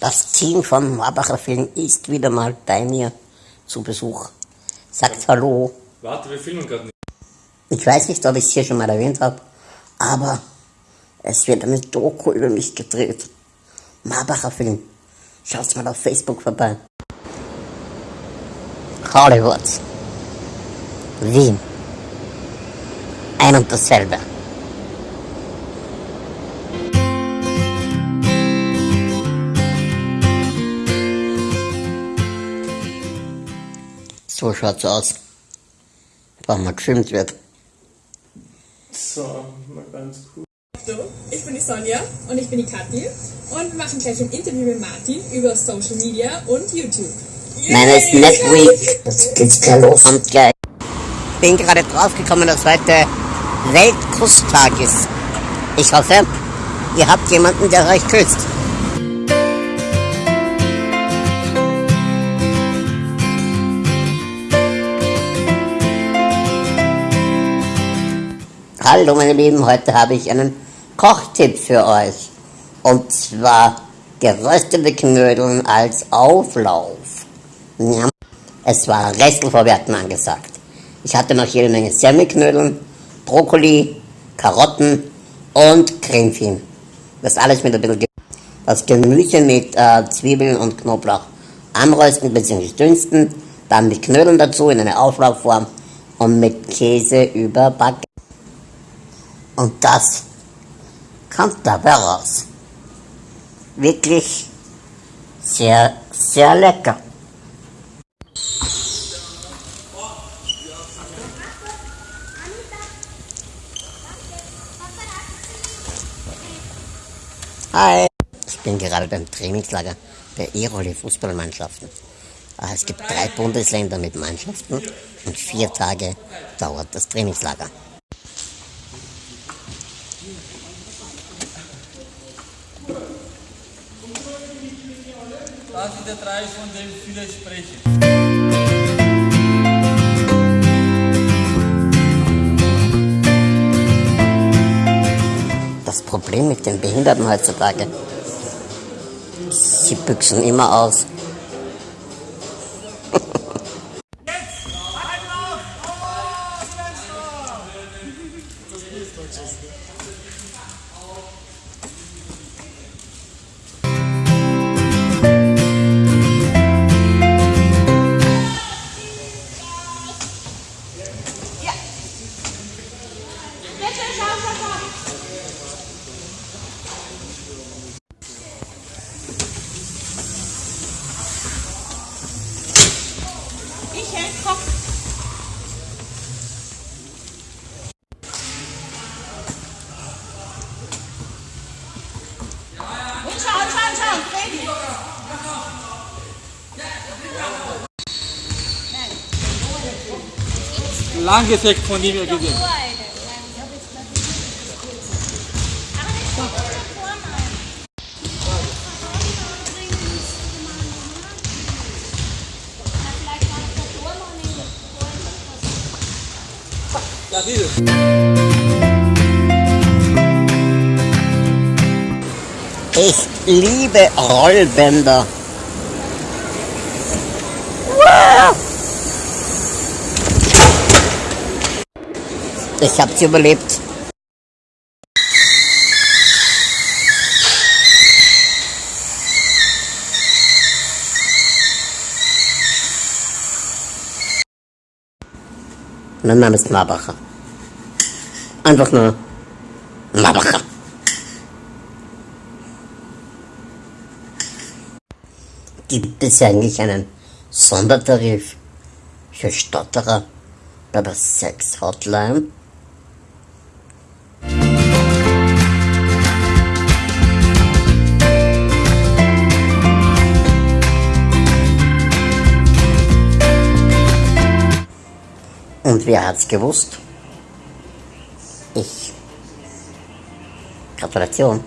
Das Team von Marbacher Film ist wieder mal bei mir zu Besuch. Sagt Hallo. Warte, wir filmen gerade nicht. Ich weiß nicht, ob ich es hier schon mal erwähnt habe, aber es wird eine Doku über mich gedreht. Marbacher Film. Schaut mal auf Facebook vorbei. Hollywood. Wien. Ein und dasselbe. So schaut's aus, wenn man gefilmt wird. So, mal ganz cool. Hallo, ich bin die Sonja und ich bin die Kathi und wir machen gleich ein Interview mit Martin über Social Media und YouTube. Meine ist Netweek. Jetzt geht's gleich los. Kommt gleich. Ich bin gerade draufgekommen, dass heute Weltkusstag ist. Ich hoffe, ihr habt jemanden, der euch küsst. Hallo meine Lieben, heute habe ich einen Kochtipp für euch. Und zwar geröstete Knödeln als Auflauf. Ja, es war Restelvorwerten angesagt. Ich hatte noch jede Menge Semmelknödeln, Brokkoli, Karotten und Cremefin. Das alles mit ein bisschen Ge das Gemüse mit äh, Zwiebeln und Knoblauch anrösten bzw. dünsten, dann mit Knödeln dazu in eine Auflaufform und mit Käse überbacken. Und das kommt dabei raus. Wirklich sehr, sehr lecker. Hi. Ich bin gerade beim Trainingslager der E-Rolle Fußballmannschaften. Ah, Es gibt drei Bundesländer mit Mannschaften und vier Tage dauert das Trainingslager. Das sind die drei, von denen viele sprechen. Das Problem mit den Behinderten heutzutage, sie büchsen immer aus. Bitte, Langes Eck von ihm gesehen. Ja. Ich liebe Rollbänder. Ich hab sie überlebt. Mein Name ist Marbacher. Einfach nur Marbacher. Gibt es eigentlich einen Sondertarif für Stotterer bei der Sex Und wer hat's gewusst? Ich. Gratulation.